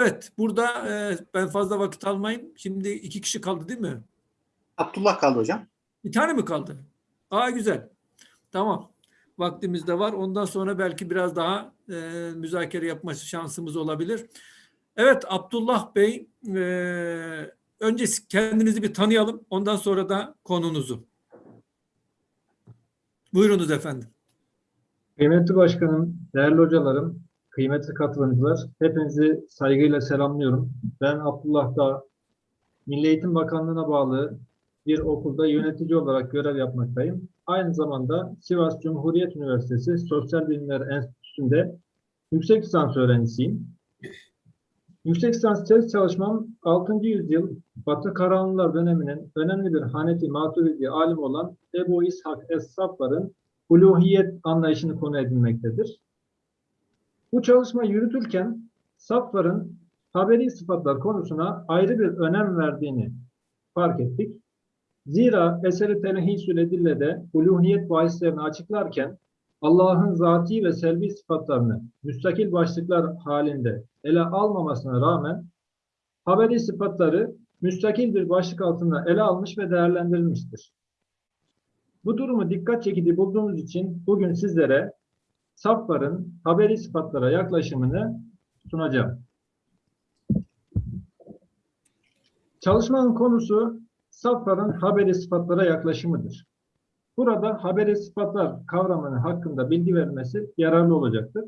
Evet, burada e, ben fazla vakit almayayım. Şimdi iki kişi kaldı değil mi? Abdullah kaldı hocam. Bir tane mi kaldı? Aa güzel. Tamam. Vaktimiz de var. Ondan sonra belki biraz daha e, müzakere yapma şansımız olabilir. Evet Abdullah Bey, e, önce kendinizi bir tanıyalım. Ondan sonra da konunuzu. Buyurunuz efendim. Kıymetli başkanım, değerli hocalarım, kıymetli katılımcılar, hepinizi saygıyla selamlıyorum. Ben Abdullah Dağ, Milli Eğitim Bakanlığı'na bağlı bir okulda yönetici olarak görev yapmaktayım. Aynı zamanda Sivas Cumhuriyet Üniversitesi Sosyal Bilimler Enstitüsü'nde yüksek lisans öğrencisiyim. Yüksek lisans tez çalışmam 6. yüzyıl Batı Karahanlılar döneminin önemli bir Hanefi Maturidi alim olan Ebu İshak Es-Safvar'ın uluhiyet anlayışını konu edinmektedir. Bu çalışma yürütürken Safvar'ın haberi sıfatlar konusuna ayrı bir önem verdiğini fark ettik. Zira eseri Telhisül Edille'de uluhiyet bahislerini açıklarken Allah'ın zati ve selvi sıfatlarını müstakil başlıklar halinde ele almamasına rağmen haberi sıfatları müstakil bir başlık altında ele almış ve değerlendirilmiştir. Bu durumu dikkat çekici bulduğumuz için bugün sizlere Safvar'ın haberi sıfatlara yaklaşımını sunacağım. Çalışmanın konusu Safvar'ın haberi sıfatlara yaklaşımıdır. Burada haberi sıfatlar kavramını hakkında bilgi verilmesi yararlı olacaktır.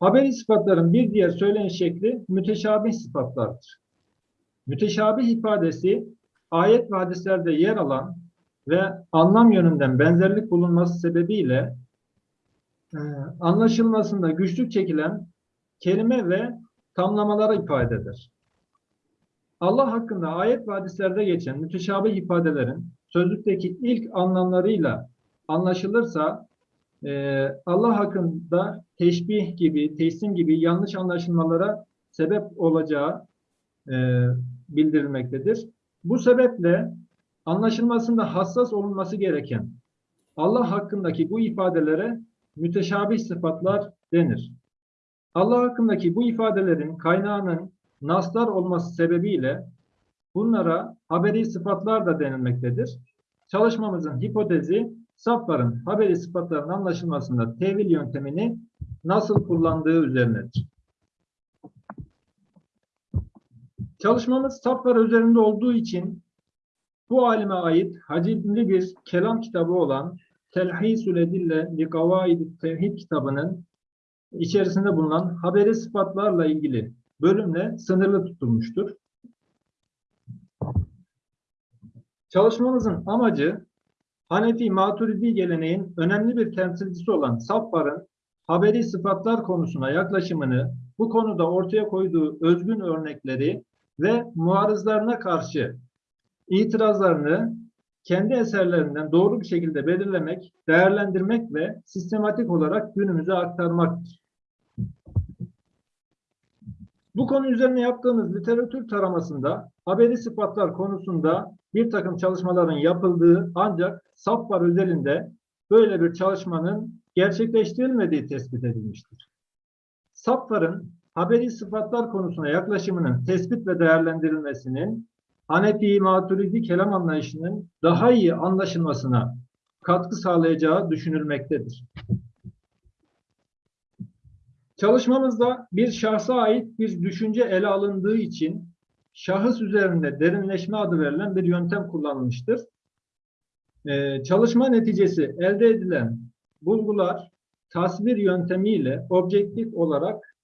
Haberi sıfatların bir diğer söyleyiş şekli müteşabih sıfatlardır. Müteşabih ifadesi ayet ve hadislerde yer alan ve anlam yönünden benzerlik bulunması sebebiyle anlaşılmasında güçlük çekilen kelime ve tamlamalara ifade eder. Allah hakkında ayet ve hadislerde geçen müteşabih ifadelerin sözlükteki ilk anlamlarıyla anlaşılırsa e, Allah hakkında teşbih gibi, teslim gibi yanlış anlaşılmalara sebep olacağı e, bildirilmektedir. Bu sebeple anlaşılmasında hassas olunması gereken Allah hakkındaki bu ifadelere müteşabih sıfatlar denir. Allah hakkındaki bu ifadelerin kaynağının naslar olması sebebiyle bunlara haberi sıfatlar da denilmektedir. Çalışmamızın hipotezi safların haberi sıfatların anlaşılmasında tevil yöntemini nasıl kullandığı üzerinedir. Çalışmamız saflar üzerinde olduğu için bu alime ait hacimli bir kelam kitabı olan Telhisül Edille li Gavaid Tevhid kitabının içerisinde bulunan haberi sıfatlarla ilgili bölümle sınırlı tutulmuştur. Çalışmamızın amacı Hanefi Maturidi geleneğin önemli bir temsilcisi olan Safvar'ın haberi sıfatlar konusuna yaklaşımını, bu konuda ortaya koyduğu özgün örnekleri ve muarızlarına karşı itirazlarını kendi eserlerinden doğru bir şekilde belirlemek, değerlendirmek ve sistematik olarak günümüze aktarmaktır. Bu konu üzerine yaptığımız literatür taramasında haberi sıfatlar konusunda bir takım çalışmaların yapıldığı ancak Safvar özelinde böyle bir çalışmanın gerçekleştirilmediği tespit edilmiştir. Safvar'ın haberi sıfatlar konusuna yaklaşımının tespit ve değerlendirilmesinin Hanefi Maturidi kelam anlayışının daha iyi anlaşılmasına katkı sağlayacağı düşünülmektedir. Çalışmamızda bir şahsa ait bir düşünce ele alındığı için şahıs üzerinde derinleşme adı verilen bir yöntem kullanılmıştır. Ee, çalışma neticesi elde edilen bulgular tasvir yöntemiyle objektif olarak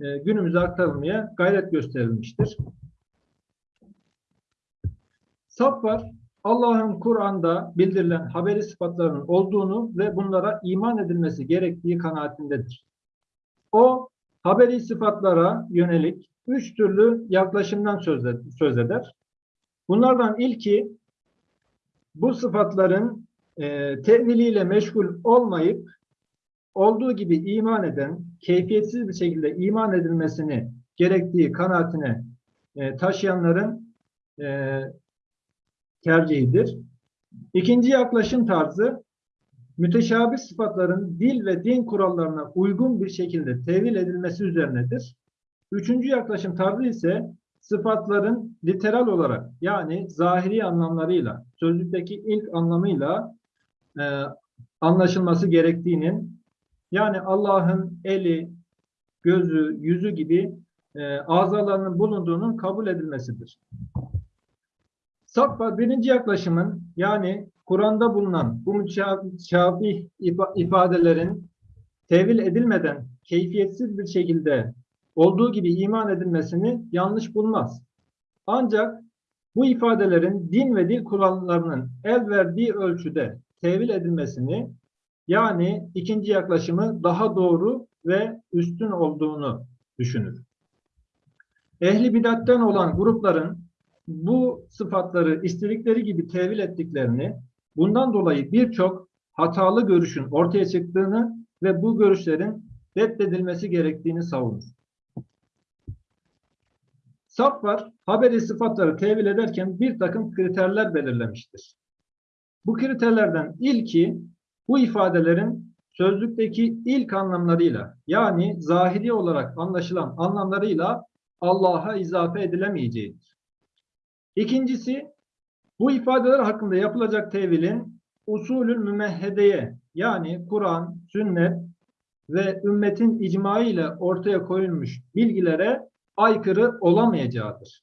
e, günümüze aktarılmaya gayret gösterilmiştir. Saf var, Allah'ın Kur'an'da bildirilen haberi sıfatlarının olduğunu ve bunlara iman edilmesi gerektiği kanaatindedir. O haberi sıfatlara yönelik üç türlü yaklaşımdan söz eder. Bunlardan ilki bu sıfatların e, teviliyle meşgul olmayıp olduğu gibi iman eden, keyfiyetsiz bir şekilde iman edilmesini gerektiği kanaatine e, taşıyanların e, tercihidir. İkinci yaklaşım tarzı müteşabih sıfatların dil ve din kurallarına uygun bir şekilde tevil edilmesi üzerinedir. Üçüncü yaklaşım tarzı ise sıfatların literal olarak yani zahiri anlamlarıyla, sözlükteki ilk anlamıyla e, anlaşılması gerektiğinin yani Allah'ın eli, gözü, yüzü gibi e, azalarının bulunduğunun kabul edilmesidir. Saffa birinci yaklaşımın yani Kur'an'da bulunan bu müteşabih ifa- ifadelerin tevil edilmeden keyfiyetsiz bir şekilde olduğu gibi iman edilmesini yanlış bulmaz. Ancak bu ifadelerin din ve dil kurallarının el verdiği ölçüde tevil edilmesini yani ikinci yaklaşımı daha doğru ve üstün olduğunu düşünür. Ehli bidatten olan grupların bu sıfatları istedikleri gibi tevil ettiklerini, bundan dolayı birçok hatalı görüşün ortaya çıktığını ve bu görüşlerin reddedilmesi gerektiğini savunur. Safvar, haberi sıfatları tevil ederken bir takım kriterler belirlemiştir. Bu kriterlerden ilki bu ifadelerin sözlükteki ilk anlamlarıyla yani zahiri olarak anlaşılan anlamlarıyla Allah'a izafe edilemeyeceğidir. İkincisi bu ifadeler hakkında yapılacak tevilin usulül mümehhedeye yani Kur'an, sünnet ve ümmetin icma ortaya koyulmuş bilgilere aykırı olamayacağıdır.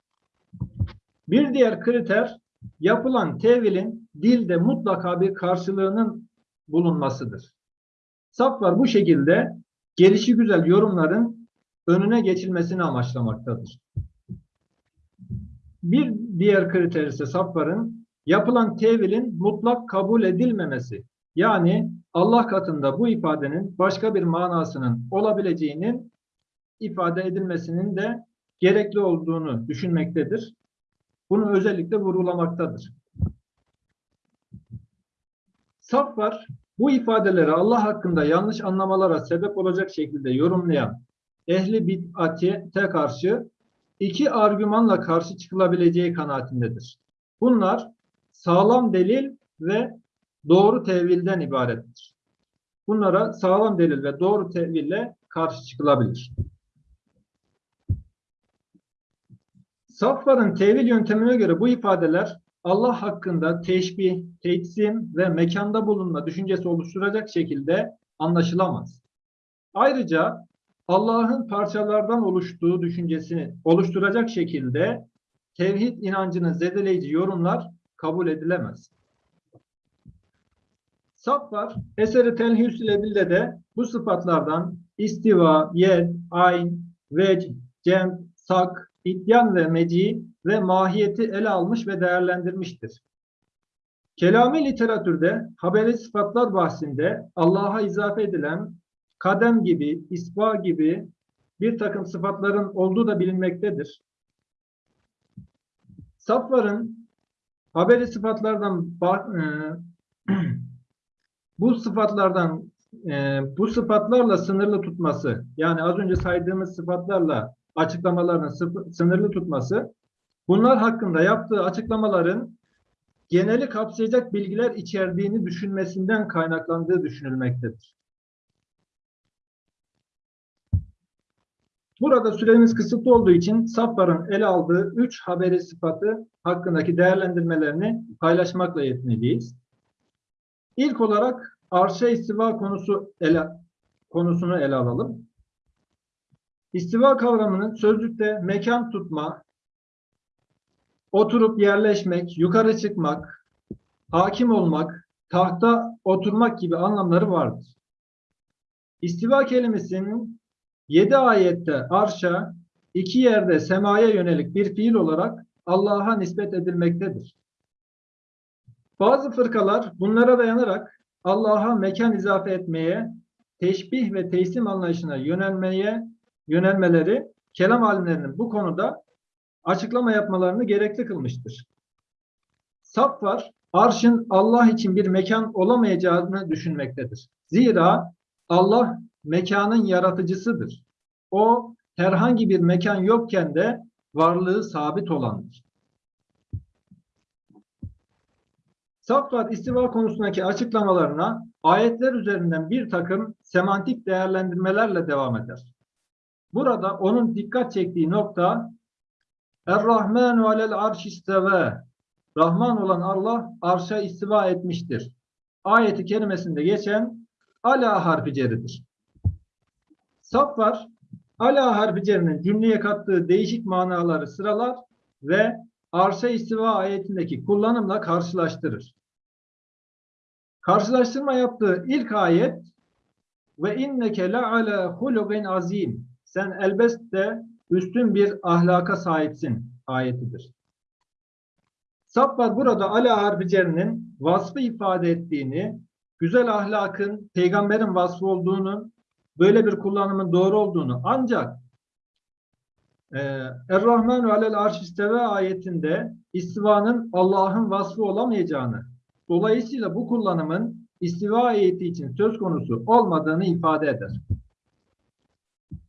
Bir diğer kriter yapılan tevilin dilde mutlaka bir karşılığının bulunmasıdır. Saflar bu şekilde gelişi güzel yorumların önüne geçilmesini amaçlamaktadır. Bir diğer kriter ise Safvar'ın yapılan tevilin mutlak kabul edilmemesi. Yani Allah katında bu ifadenin başka bir manasının olabileceğinin ifade edilmesinin de gerekli olduğunu düşünmektedir. Bunu özellikle vurgulamaktadır. Safvar bu ifadeleri Allah hakkında yanlış anlamalara sebep olacak şekilde yorumlayan ehli bid'ate karşı iki argümanla karşı çıkılabileceği kanaatindedir. Bunlar sağlam delil ve doğru tevilden ibarettir. Bunlara sağlam delil ve doğru teville karşı çıkılabilir. Safvar'ın tevil yöntemine göre bu ifadeler Allah hakkında teşbih, tetsim ve mekanda bulunma düşüncesi oluşturacak şekilde anlaşılamaz. Ayrıca Allah'ın parçalardan oluştuğu düşüncesini oluşturacak şekilde tevhid inancını zedeleyici yorumlar kabul edilemez. Safvar, eseri telhüs ile birlikte de bu sıfatlardan istiva, yed, ayn, vec, cem, sak, ityan ve meci ve mahiyeti ele almış ve değerlendirmiştir. Kelami literatürde haberi sıfatlar bahsinde Allah'a izafe edilen kadem gibi, ispa gibi bir takım sıfatların olduğu da bilinmektedir. Safvar'ın haberi sıfatlardan e, bu sıfatlardan e, bu sıfatlarla sınırlı tutması yani az önce saydığımız sıfatlarla açıklamalarını sınırlı tutması bunlar hakkında yaptığı açıklamaların geneli kapsayacak bilgiler içerdiğini düşünmesinden kaynaklandığı düşünülmektedir. Burada süremiz kısıtlı olduğu için Safvar'ın ele aldığı üç haberi sıfatı hakkındaki değerlendirmelerini paylaşmakla yetineceğiz. İlk olarak arşa istiva konusu ele, konusunu ele alalım. İstiva kavramının sözlükte mekan tutma, oturup yerleşmek, yukarı çıkmak, hakim olmak, tahta oturmak gibi anlamları vardır. İstiva kelimesinin yedi ayette arşa, iki yerde semaya yönelik bir fiil olarak Allah'a nispet edilmektedir. Bazı fırkalar bunlara dayanarak Allah'a mekan izafe etmeye, teşbih ve teslim anlayışına yönelmeye yönelmeleri kelam alimlerinin bu konuda açıklama yapmalarını gerekli kılmıştır. Safvar, arşın Allah için bir mekan olamayacağını düşünmektedir. Zira Allah mekanın yaratıcısıdır. O herhangi bir mekan yokken de varlığı sabit olandır. Safvar istiva konusundaki açıklamalarına ayetler üzerinden bir takım semantik değerlendirmelerle devam eder. Burada onun dikkat çektiği nokta Er-Rahmanu alel arş isteve. Rahman olan Allah arşa istiva etmiştir. Ayeti kerimesinde geçen ala harfi ceridir. Saf var. Ala harfi cerinin cümleye kattığı değişik manaları sıralar ve arşa istiva ayetindeki kullanımla karşılaştırır. Karşılaştırma yaptığı ilk ayet ve inneke la ala hulugin azim. Sen elbette üstün bir ahlaka sahipsin ayetidir. Saffar burada ala harfi cerinin vasfı ifade ettiğini, güzel ahlakın peygamberin vasfı olduğunu, böyle bir kullanımın doğru olduğunu ancak e, Er-Rahmanu alel arş isteve ayetinde istivanın Allah'ın vasfı olamayacağını, dolayısıyla bu kullanımın istiva ayeti için söz konusu olmadığını ifade eder.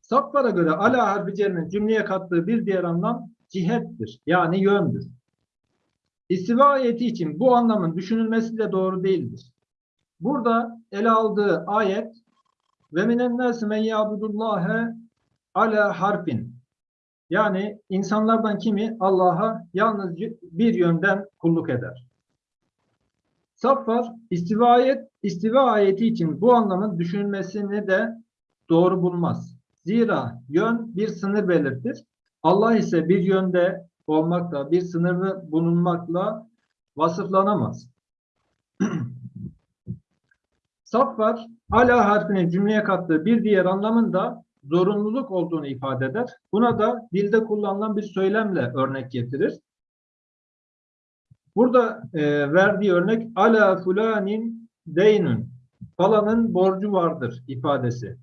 Saflara göre ala harfi cerinin cümleye kattığı bir diğer anlam cihettir. Yani yöndür. İstiva ayeti için bu anlamın düşünülmesi de doğru değildir. Burada ele aldığı ayet ve minen nâsi men ya'budullâhe ala harfin yani insanlardan kimi Allah'a yalnız bir yönden kulluk eder. Saffar istiva, ayet, istiva ayeti için bu anlamın düşünülmesini de doğru bulmaz. Zira yön bir sınır belirtir. Allah ise bir yönde olmakla, bir sınırlı bulunmakla vasıflanamaz. Saffar, ala harfinin cümleye kattığı bir diğer anlamında zorunluluk olduğunu ifade eder. Buna da dilde kullanılan bir söylemle örnek getirir. Burada e, verdiği örnek ala fulanin deynün falanın borcu vardır ifadesi.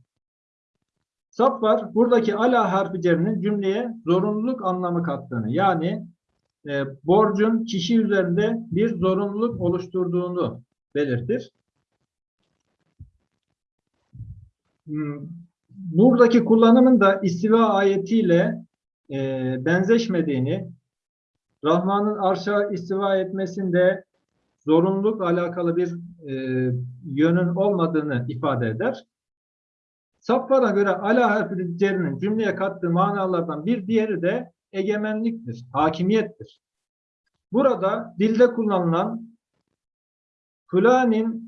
Saffar buradaki ala harfi cerinin cümleye zorunluluk anlamı kattığını yani e, borcun kişi üzerinde bir zorunluluk oluşturduğunu belirtir. Buradaki kullanımın da istiva ayetiyle e, benzeşmediğini, Rahman'ın arşa istiva etmesinde zorunluluk alakalı bir e, yönün olmadığını ifade eder. Saflara göre ala harfi cümleye kattığı manalardan bir diğeri de egemenliktir, hakimiyettir. Burada dilde kullanılan fulanin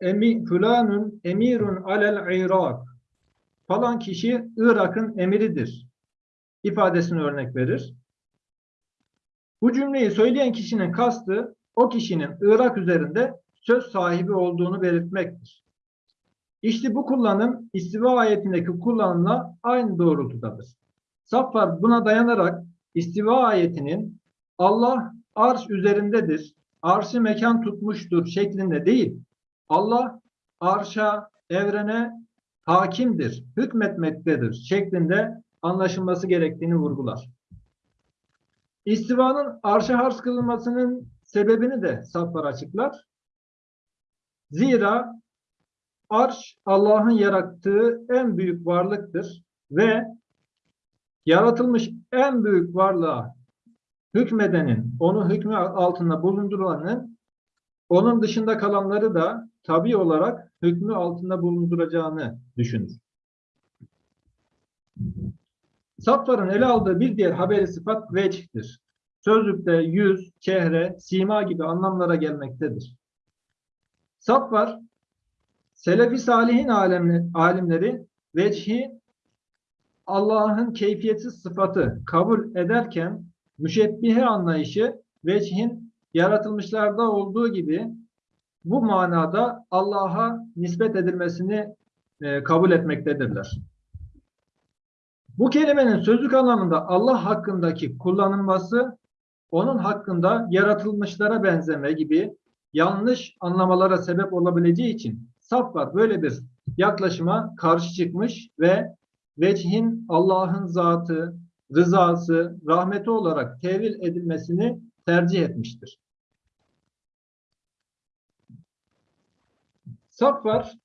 emi, fulanun emirun alel irak falan kişi Irak'ın emiridir ifadesini örnek verir. Bu cümleyi söyleyen kişinin kastı o kişinin Irak üzerinde söz sahibi olduğunu belirtmektir. İşte bu kullanım istiva ayetindeki kullanımla aynı doğrultudadır. Saffar buna dayanarak istiva ayetinin Allah arş üzerindedir, arşı mekan tutmuştur şeklinde değil, Allah arşa, evrene hakimdir, hükmetmektedir şeklinde anlaşılması gerektiğini vurgular. İstivanın arşa harç kılınmasının sebebini de Saffar açıklar. Zira arş Allah'ın yarattığı en büyük varlıktır ve yaratılmış en büyük varlığa hükmedenin, onu hükmü altında bulunduranın onun dışında kalanları da tabi olarak hükmü altında bulunduracağını düşünür. Safların ele aldığı bir diğer haberi sıfat vecihtir. Sözlükte yüz, çehre, sima gibi anlamlara gelmektedir. Safvar, Selefi Salihin alimleri vecihi Allah'ın keyfiyetsiz sıfatı kabul ederken müşebbihe anlayışı vecihin yaratılmışlarda olduğu gibi bu manada Allah'a nispet edilmesini e, kabul etmektedirler. Bu kelimenin sözlük anlamında Allah hakkındaki kullanılması onun hakkında yaratılmışlara benzeme gibi yanlış anlamalara sebep olabileceği için Safvar böyle bir yaklaşıma karşı çıkmış ve vecihin Allah'ın zatı, rızası, rahmeti olarak tevil edilmesini tercih etmiştir. Safvar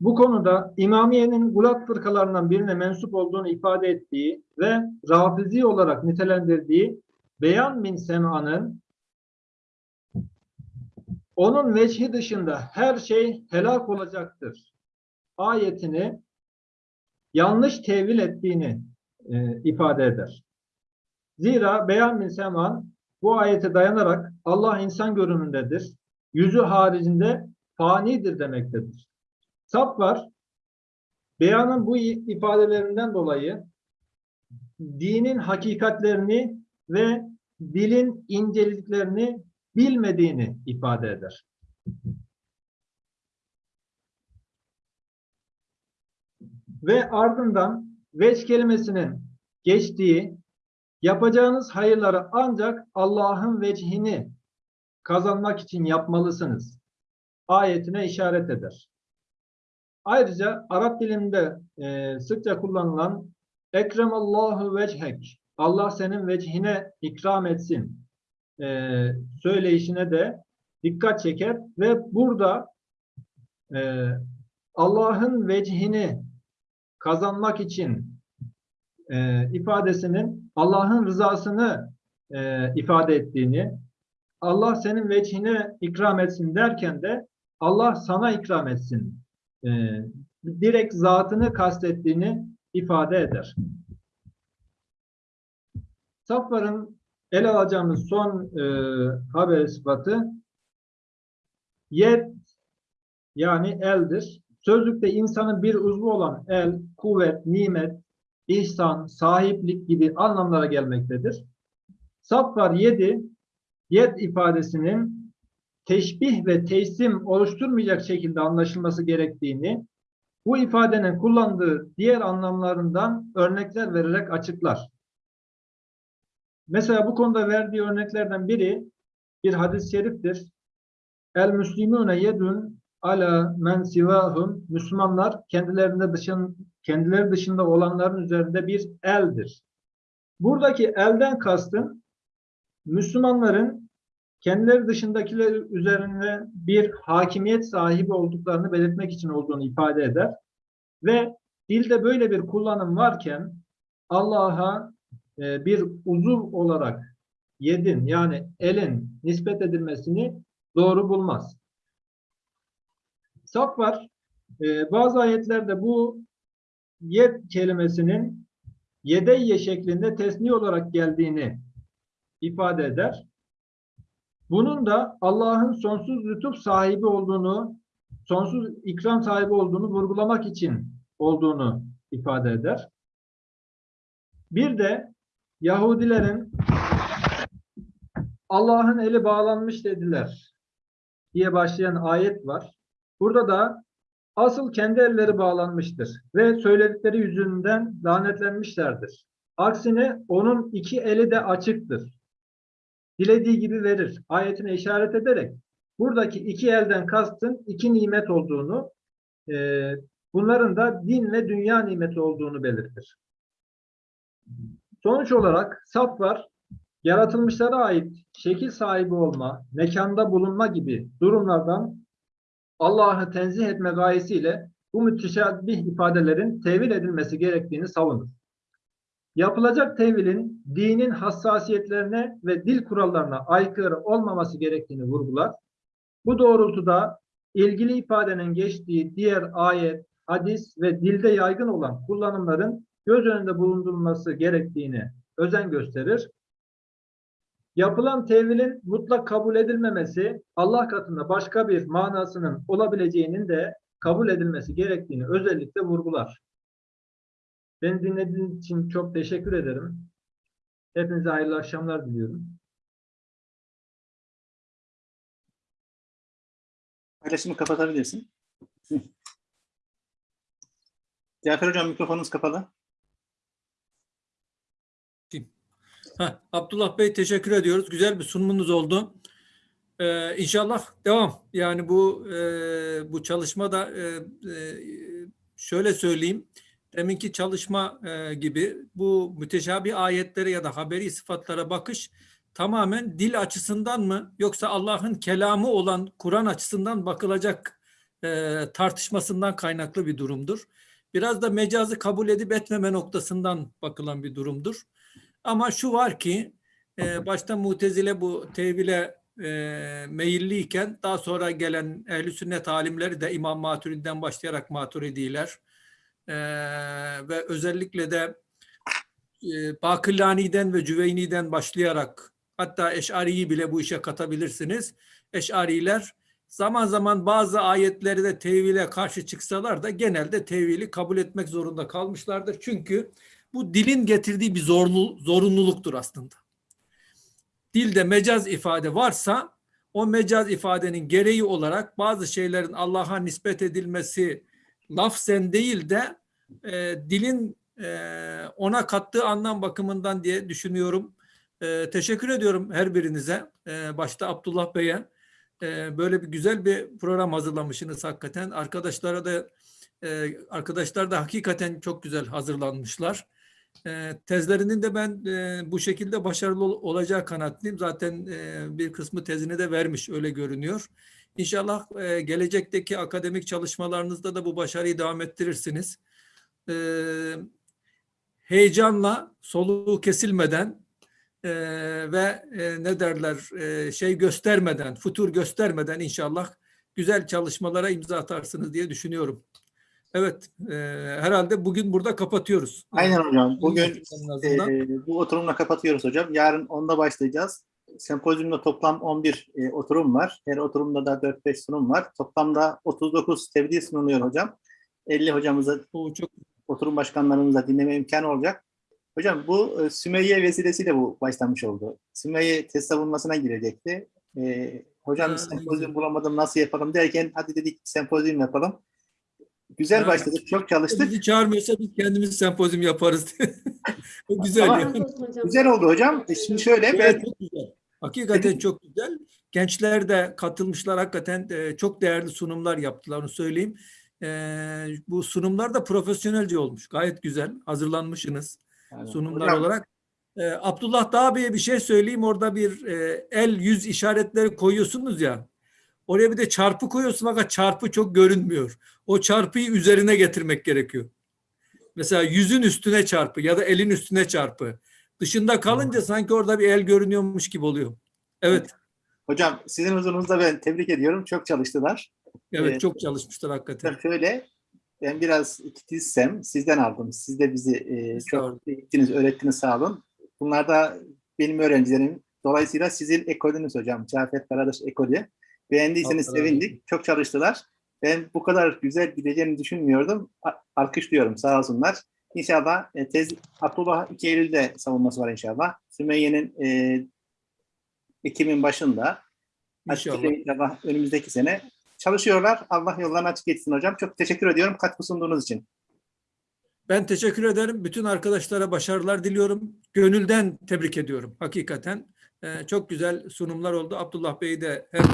bu konuda İmamiye'nin gulat fırkalarından birine mensup olduğunu ifade ettiği ve rafizi olarak nitelendirdiği Beyan min Sema'nın onun veçhi dışında her şey helak olacaktır. Ayetini yanlış tevil ettiğini e, ifade eder. Zira Beyan bin Seman bu ayete dayanarak Allah insan görünümündedir. Yüzü haricinde fanidir demektedir. Sap var. Beyanın bu ifadelerinden dolayı dinin hakikatlerini ve dilin inceliklerini bilmediğini ifade eder. Ve ardından veç kelimesinin geçtiği yapacağınız hayırları ancak Allah'ın vecihini kazanmak için yapmalısınız. Ayetine işaret eder. Ayrıca Arap dilinde e, sıkça kullanılan Ekremallahu vechek Allah senin vecihine ikram etsin e, söyleyişine de dikkat çeker ve burada e, Allah'ın vecihini kazanmak için e, ifadesinin Allah'ın rızasını e, ifade ettiğini, Allah senin vecihine ikram etsin derken de Allah sana ikram etsin. E, direkt zatını kastettiğini ifade eder. Safvar'ın ele alacağımız son e, haber sıfatı yet yani eldir. Sözlükte insanın bir uzvu olan el, kuvvet, nimet, ihsan, sahiplik gibi anlamlara gelmektedir. Safvar 7 yet ifadesinin teşbih ve teslim oluşturmayacak şekilde anlaşılması gerektiğini bu ifadenin kullandığı diğer anlamlarından örnekler vererek açıklar. Mesela bu konuda verdiği örneklerden biri bir hadis-i şeriftir. El müslimune yedun ala men sivahum Müslümanlar kendilerinde dışın, kendileri dışında olanların üzerinde bir eldir. Buradaki elden kastın Müslümanların kendileri dışındakiler üzerinde bir hakimiyet sahibi olduklarını belirtmek için olduğunu ifade eder. Ve dilde böyle bir kullanım varken Allah'a e, bir uzuv olarak yedin yani elin nispet edilmesini doğru bulmaz. Saf var. E, bazı ayetlerde bu yed kelimesinin yedeyye şeklinde tesni olarak geldiğini ifade eder. Bunun da Allah'ın sonsuz lütuf sahibi olduğunu, sonsuz ikram sahibi olduğunu vurgulamak için olduğunu ifade eder. Bir de Yahudilerin Allah'ın eli bağlanmış dediler diye başlayan ayet var. Burada da asıl kendi elleri bağlanmıştır ve söyledikleri yüzünden lanetlenmişlerdir. Aksine onun iki eli de açıktır. Dilediği gibi verir. Ayetine işaret ederek buradaki iki elden kastın iki nimet olduğunu, e, bunların da din ve dünya nimeti olduğunu belirtir. Sonuç olarak saf var, yaratılmışlara ait şekil sahibi olma, mekanda bulunma gibi durumlardan Allah'ı tenzih etme gayesiyle bu müteşabbih ifadelerin tevil edilmesi gerektiğini savunur. Yapılacak tevilin dinin hassasiyetlerine ve dil kurallarına aykırı olmaması gerektiğini vurgular. Bu doğrultuda ilgili ifadenin geçtiği diğer ayet, hadis ve dilde yaygın olan kullanımların göz önünde bulundurulması gerektiğini özen gösterir. Yapılan tevilin mutlak kabul edilmemesi Allah katında başka bir manasının olabileceğinin de kabul edilmesi gerektiğini özellikle vurgular. Beni dinlediğiniz için çok teşekkür ederim. Hepinize hayırlı akşamlar diliyorum. Paylaşımı kapatabilirsin. Cafer Hocam mikrofonunuz kapalı. Heh, Abdullah Bey teşekkür ediyoruz. Güzel bir sunumunuz oldu. Ee, inşallah devam. Yani bu e, bu çalışma da e, e, şöyle söyleyeyim. Deminki çalışma e, gibi bu müteşabih ayetlere ya da haberi sıfatlara bakış tamamen dil açısından mı yoksa Allah'ın kelamı olan Kur'an açısından bakılacak e, tartışmasından kaynaklı bir durumdur. Biraz da mecazı kabul edip etmeme noktasından bakılan bir durumdur. Ama şu var ki e, başta mutezile bu tevhile e, meyilliyken daha sonra gelen ehl sünnet alimleri de İmam Maturidi'den başlayarak Maturidiler e, ve özellikle de e, Bakırlani'den ve Cüveyni'den başlayarak hatta Eş'ari'yi bile bu işe katabilirsiniz. Eş'ariler zaman zaman bazı ayetleri de tevhile karşı çıksalar da genelde tevhili kabul etmek zorunda kalmışlardır. Çünkü bu dilin getirdiği bir zorlu, zorunluluktur aslında. Dilde mecaz ifade varsa o mecaz ifadenin gereği olarak bazı şeylerin Allah'a nispet edilmesi lafzen değil de e, dilin e, ona kattığı anlam bakımından diye düşünüyorum. E, teşekkür ediyorum her birinize. E, başta Abdullah Bey'e. E, böyle bir güzel bir program hazırlamışsınız hakikaten. Arkadaşlara da e, arkadaşlar da hakikaten çok güzel hazırlanmışlar. E, tezlerinin de ben e, bu şekilde başarılı ol- olacağı kanaatliyim. Zaten e, bir kısmı tezini de vermiş öyle görünüyor. İnşallah e, gelecekteki akademik çalışmalarınızda da bu başarıyı devam ettirirsiniz. E, heyecanla, soluğu kesilmeden ve ne derler şey göstermeden, futur göstermeden inşallah güzel çalışmalara imza atarsınız diye düşünüyorum. Evet, e, herhalde bugün burada kapatıyoruz. Aynen hocam. Bugün En azından. e, bu oturumla kapatıyoruz hocam. Yarın 10'da başlayacağız. Sempozyumda toplam 11 e, oturum var. Her oturumda da 4-5 sunum var. Toplamda 39 tebliğ sunuluyor hocam. 50 hocamıza, Bu çok oturum başkanlarımıza dinleme imkanı olacak. Hocam bu e, Sümeyye vesilesiyle bu başlamış oldu. Sümeyye test savunmasına girecekti. E, hocam sempozyum bulamadım nasıl yapalım derken hadi dedik sempozyum yapalım. Güzel başladık, çok çalıştık. bizi çağırmıyorsa biz kendimiz sempozyum yaparız. O güzel. Ama- yani. Güzel oldu hocam. E, Şimdi şöyle Evet, ben çok güzel. Hakikaten çok güzel. Gençler de katılmışlar. Hakikaten e, çok değerli sunumlar yaptılar. Onu söyleyeyim. E, bu sunumlar da profesyonelce olmuş. Gayet güzel. Hazırlanmışsınız sunumlar Hocam, olarak. E, Abdullah Dağ Bey'e bir şey söyleyeyim. Orada bir e, el yüz işaretleri koyuyorsunuz ya. Oraya bir de çarpı koyuyorsun fakat çarpı çok görünmüyor. O çarpıyı üzerine getirmek gerekiyor. Mesela yüzün üstüne çarpı ya da elin üstüne çarpı. Dışında kalınca sanki orada bir el görünüyormuş gibi oluyor. Evet, Hocam sizin huzurunuzda ben tebrik ediyorum. Çok çalıştılar. evet Evet. çok çalışmışlar hakikaten. Şöyle ben biraz titizsem sizden aldım. Siz de bizi e, çok eğittiniz, öğrettiniz sağ olun. Bunlar da benim öğrencilerim. Dolayısıyla sizin ekolünüz hocam. Cafet Karadaş ekolü. Beğendiyseniz razı sevindik. Çok çalıştılar. Ben bu kadar güzel gideceğini düşünmüyordum. Alkışlıyorum sağ olsunlar. İnşallah e, tez Abdullah 2 Eylül'de savunması var inşallah. Sümeyye'nin e, Ekim'in başında. İnşallah. inşallah önümüzdeki sene çalışıyorlar. Allah yollarını açık etsin hocam. Çok teşekkür ediyorum katkı sunduğunuz için. Ben teşekkür ederim. Bütün arkadaşlara başarılar diliyorum. Gönülden tebrik ediyorum hakikaten. Ee, çok güzel sunumlar oldu. Abdullah Bey'i de hem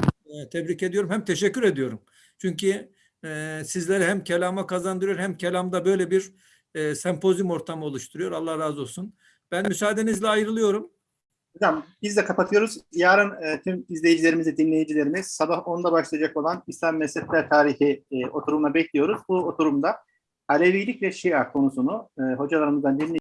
tebrik ediyorum hem teşekkür ediyorum. Çünkü e, sizlere hem kelama kazandırıyor hem kelamda böyle bir e, sempozyum ortamı oluşturuyor. Allah razı olsun. Ben müsaadenizle ayrılıyorum. Hocam biz de kapatıyoruz. Yarın e, tüm izleyicilerimizi, dinleyicilerimiz sabah 10'da başlayacak olan İslam Mezhepler Tarihi e, oturumuna bekliyoruz. Bu oturumda Alevilik ve Şia konusunu e, hocalarımızdan dinleyeceğiz.